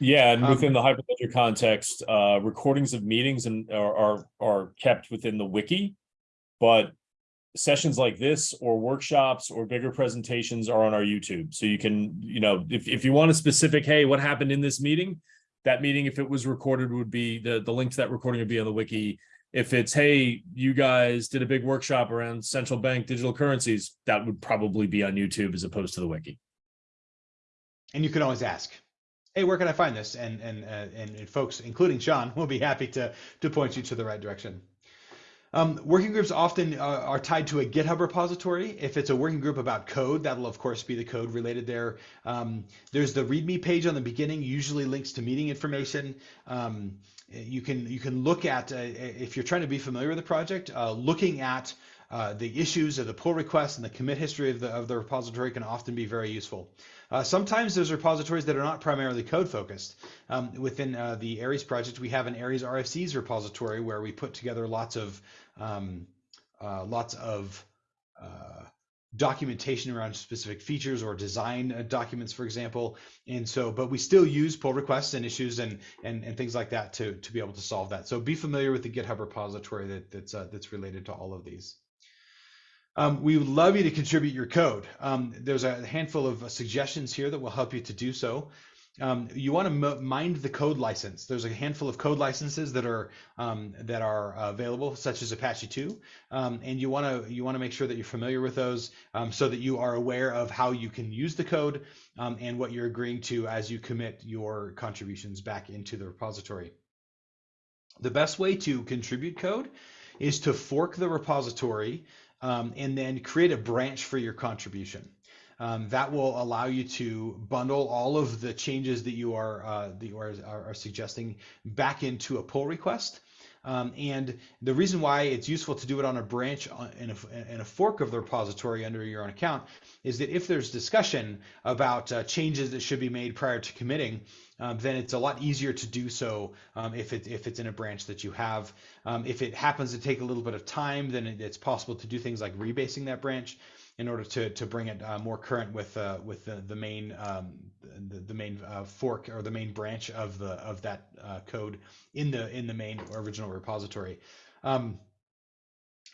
Yeah, and Um, within the Hyperledger context, uh, recordings of meetings and are, are are kept within the wiki, but sessions like this or workshops or bigger presentations are on our YouTube. So you can, you know, if if you want a specific, hey, what happened in this meeting? That meeting, if it was recorded, would be the the link to that recording would be on the wiki if it's hey you guys did a big workshop around central bank digital currencies that would probably be on youtube as opposed to the wiki and you can always ask hey where can i find this and and uh, and, folks including sean will be happy to to point you to the right direction um, working groups often uh, are tied to a GitHub repository. If it's a working group about code, that'll of course be the code related there. Um, there's the README page on the beginning, usually links to meeting information. Um, you can you can look at uh, if you're trying to be familiar with the project, uh, looking at uh, the issues of the pull requests and the commit history of the of the repository can often be very useful. Uh, sometimes there's repositories that are not primarily code focused. Um, within uh, the Aries project, we have an Aries RFCs repository where we put together lots of um, uh, lots of documentation around specific features or design uh, documents, for example. And so, but we still use pull requests and issues and and, and things like that to to be able to solve that. So be familiar with the GitHub repository that that's uh, that's related to all of these. Um, we would love you to contribute your code. Um, there's a handful of suggestions here that will help you to do so um, you want to mind the code license. There's a handful of code licenses that are um, that are available, such as Apache 2, um, and you want to you want to make sure that you're familiar with those, um, so that you are aware of how you can use the code um, and what you're agreeing to as you commit your contributions back into the repository. The best way to contribute code is to fork the repository um, and then create a branch for your contribution. Um, that will allow you to bundle all of the changes that you are uh, that you are, are, are, suggesting back into a pull request. Um, and the reason why it's useful to do it on a branch uh, in a, in a, fork of the repository under your own account is that if there's discussion about uh, changes that should be made prior to committing, um, then it's a lot easier to do so um, if, it, if it's in a branch that you have. Um, if it happens to take a little bit of time, then it's possible to do things like rebasing that branch in order to to bring it uh, more current with uh, with the the main um, the, the main uh, fork or the main branch of the of that uh, code in the in the main original repository. Um,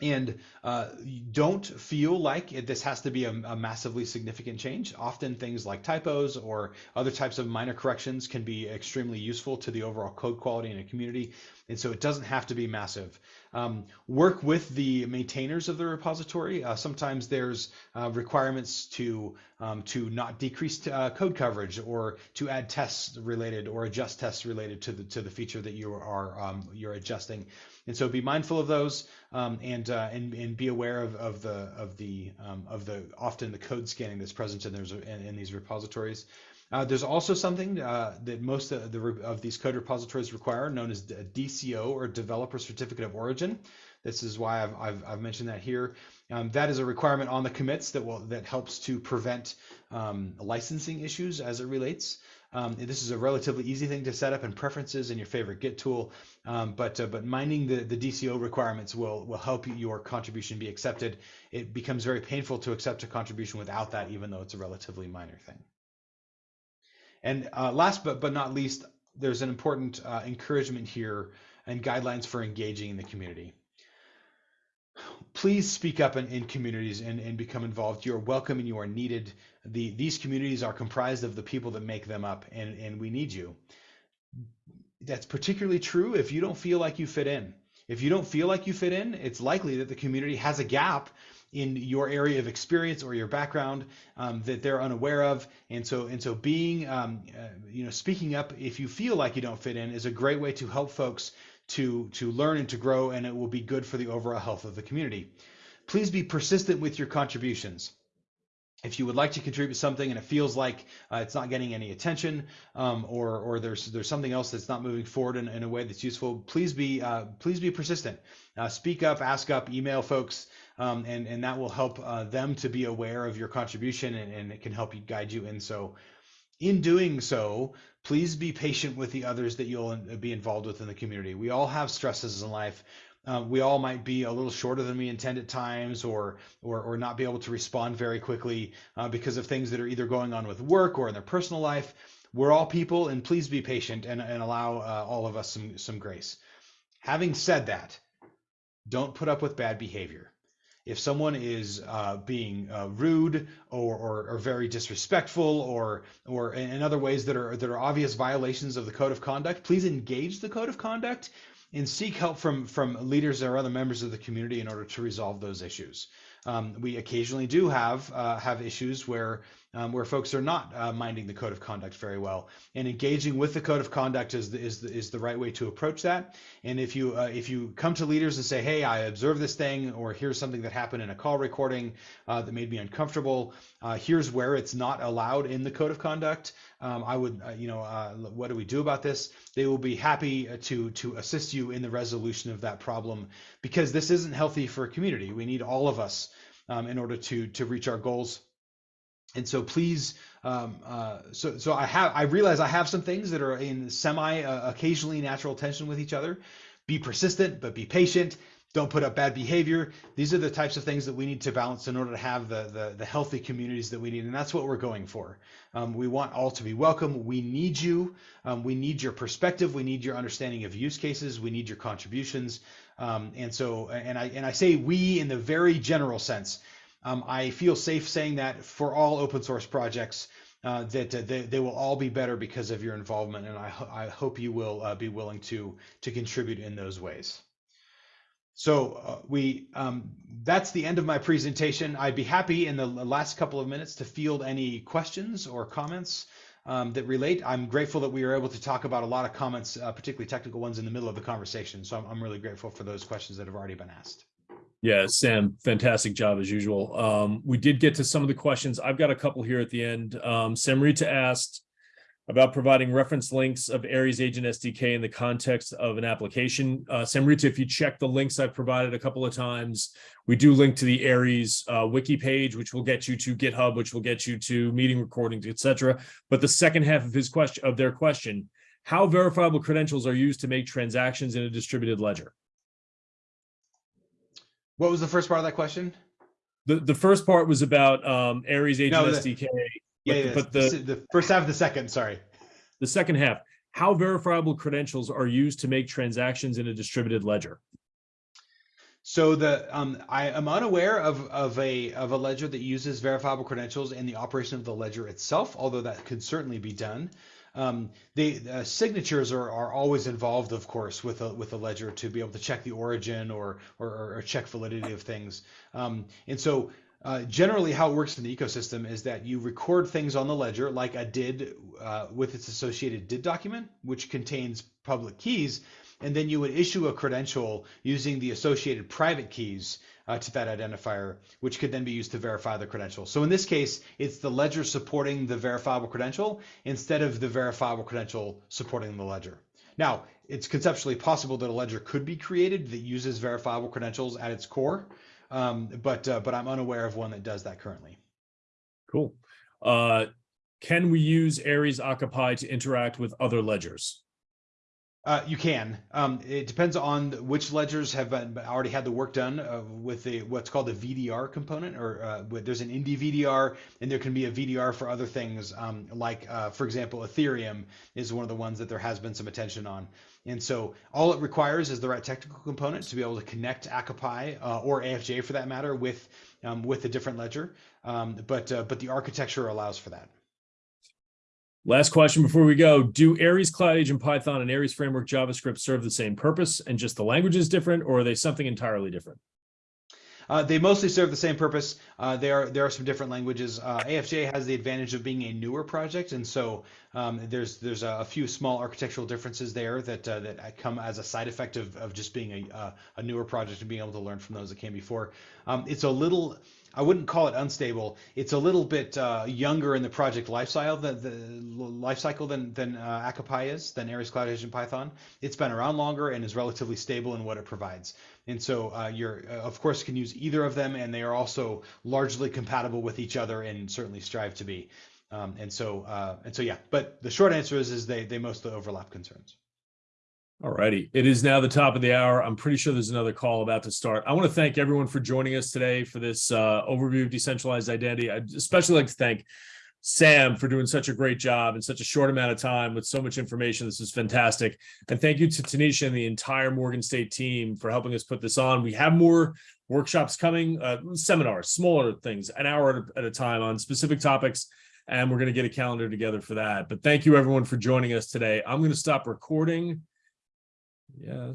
and uh, don't feel like it, this has to be a, a, massively significant change. Often things like typos or other types of minor corrections can be extremely useful to the overall code quality in a community. And so it doesn't have to be massive. Um, work with the maintainers of the repository. Uh, sometimes there's uh, requirements to um, to not decrease uh, code coverage or to add tests related or adjust tests related to the to the feature that you are um, you're adjusting. And so be mindful of those um, and, uh, and and be aware of, of the of the um, of the often the code scanning that's present in, those, in, in these repositories. Uh, there's also something uh, that most of, the, of these code repositories require, known as the DCO or Developer Certificate of Origin. This is why I've, I've, I've mentioned that here. Um, that is a requirement on the commits that will that helps to prevent um, licensing issues as it relates. Um, this is a relatively easy thing to set up in preferences in your favorite Git tool, um, but uh, but minding the, the DCO requirements will will help your contribution be accepted. It becomes very painful to accept a contribution without that, even though it's a relatively minor thing. And uh, last but, but not least, there's an important uh, encouragement here and guidelines for engaging in the community. Please speak up in, in communities and, and become involved. You're welcome and you are needed. The, these communities are comprised of the people that make them up, and, and we need you. That's particularly true if you don't feel like you fit in. If you don't feel like you fit in, it's likely that the community has a gap in your area of experience or your background um, that they're unaware of. And so, and so being, um, uh, you know, speaking up if you feel like you don't fit in is a great way to help folks to, to learn and to grow, and it will be good for the overall health of the community. Please be persistent with your contributions if you would like to contribute something and it feels like uh, it's not getting any attention um, or or there's there's something else that's not moving forward in, in a way that's useful please be uh, please be persistent uh, speak up ask up email folks um, and and that will help uh, them to be aware of your contribution and, and it can help you guide you and so in doing so please be patient with the others that you'll be involved with in the community. We all have stresses in life. Uh, we all might be a little shorter than we intend at times or or, or not be able to respond very quickly uh, because of things that are either going on with work or in their personal life. We're all people and please be patient and, and allow uh, all of us some some grace. Having said that don't put up with bad behavior if someone is uh, being uh, rude or, or, or, very disrespectful or or in other ways that are that are obvious violations of the code of conduct, please engage the code of conduct and seek help from from leaders or other members of the community in order to resolve those issues. Um, we occasionally do have uh, have issues where um, where folks are not uh, minding the code of conduct very well, and engaging with the code of conduct is the, is the, is the right way to approach that. And if you uh, if you come to leaders and say, "Hey, I observed this thing," or "Here's something that happened in a call recording uh, that made me uncomfortable," uh, here's where it's not allowed in the code of conduct. Um, I would, uh, you know, what do we do about this? They will be happy to to assist you in the resolution of that problem because this isn't healthy for a community. We need all of us um, in order to to reach our goals. And so please, um, uh, so so I have I realize I have some things that are in semi uh, occasionally natural tension with each other. Be persistent, but be patient. don't put up bad behavior. These are the types of things that we need to balance in order to have the the, the healthy communities that we need, and that's what we're going for. Um, we want all to be welcome. We need you. Um, we need your perspective. We need your understanding of use cases. We need your contributions. Um, and so, and I and I say we in the very general sense. Um, I feel safe saying that for all open source projects, uh, that uh, they, they will all be better because of your involvement, and I, ho- I hope you will uh, be willing to to contribute in those ways. So uh, we um, that's the end of my presentation. I'd be happy in the last couple of minutes to field any questions or comments um, that relate. I'm grateful that we were able to talk about a lot of comments, uh, particularly technical ones, in the middle of the conversation. So I'm, I'm really grateful for those questions that have already been asked. Yeah, Sam, fantastic job as usual. Um, we did get to some of the questions. I've got a couple here at the end. Um, Samrita asked about providing reference links of Aries Agent SDK in the context of an application. Uh, Samrita, if you check the links I've provided a couple of times, we do link to the Aries uh, wiki page, which will get you to GitHub, which will get you to meeting recordings, etc. But the second half of his question, of their question, how verifiable credentials are used to make transactions in a distributed ledger? What was the first part of that question? The, the first part was about um, Aries Agent No, the- SDK. Yeah, But- yeah, but the, the- the first half of the second. Sorry. The second half, how verifiable credentials are used to make transactions in a distributed ledger? So the um, I am unaware of of a of a ledger that uses verifiable credentials in the operation of the ledger itself, although that could certainly be done. Um, the uh, signatures are, are always involved, of course, with a with a ledger to be able to check the origin or or, or check validity of things. Um, and so uh, generally, how it works in the ecosystem is that you record things on the ledger, like a DID uh, with its associated DID document, which contains public keys, and then you would issue a credential using the associated private keys uh, to that identifier, which could then be used to verify the credential. So in this case, it's the ledger supporting the verifiable credential instead of the verifiable credential supporting the ledger. Now, it's conceptually possible that a ledger could be created that uses verifiable credentials at its core, um, but uh, but I'm unaware of one that does that currently. Cool. Uh, can we use Aries ACA-Py to interact with other ledgers? Uh, you can. Um, it depends on which ledgers have been, already had the work done uh, with the what's called the VDR component, or uh, there's an Indy VDR, and there can be a VDR for other things, um, like uh, for example, Ethereum is one of the ones that there has been some attention on. And so all it requires is the right technical component to be able to connect ACA-Py uh, or AFJ for that matter with um, with a different ledger. Um, but uh, but the architecture allows for that. Last question before we go. Do Aries Cloud Agent Python and Aries Framework JavaScript serve the same purpose and just the language is different, or are they something entirely different? Uh, they mostly serve the same purpose. Uh, there are there are some different languages. Uh, AFJ has the advantage of being a newer project, and so um, there's there's a, a few small architectural differences there that uh, that come as a side effect of, of just being a uh, a newer project and being able to learn from those that came before. Um, it's a little. I wouldn't call it unstable. It's a little bit uh, younger in the project life cycle, the, the life cycle than than uh, ACA-Py is, than Aries Cloud Agent Python. It's been around longer and is relatively stable in what it provides. And so uh, you're, uh, of course, can use either of them, and they are also largely compatible with each other and certainly strive to be. Um, and so, uh, and so, yeah. But the short answer is, is they they mostly overlap concerns. All righty. It is now the top of the hour. I'm pretty sure there's another call about to start. I want to thank everyone for joining us today for this uh, overview of decentralized identity. I'd especially like to thank Sam for doing such a great job in such a short amount of time with so much information. This is fantastic. And thank you to Tanisha and the entire Morgan State team for helping us put this on. We have more workshops coming, uh, seminars, smaller things, an hour at a, at a time on specific topics. And we're going to get a calendar together for that. But thank you everyone for joining us today. I'm going to stop recording. Yes.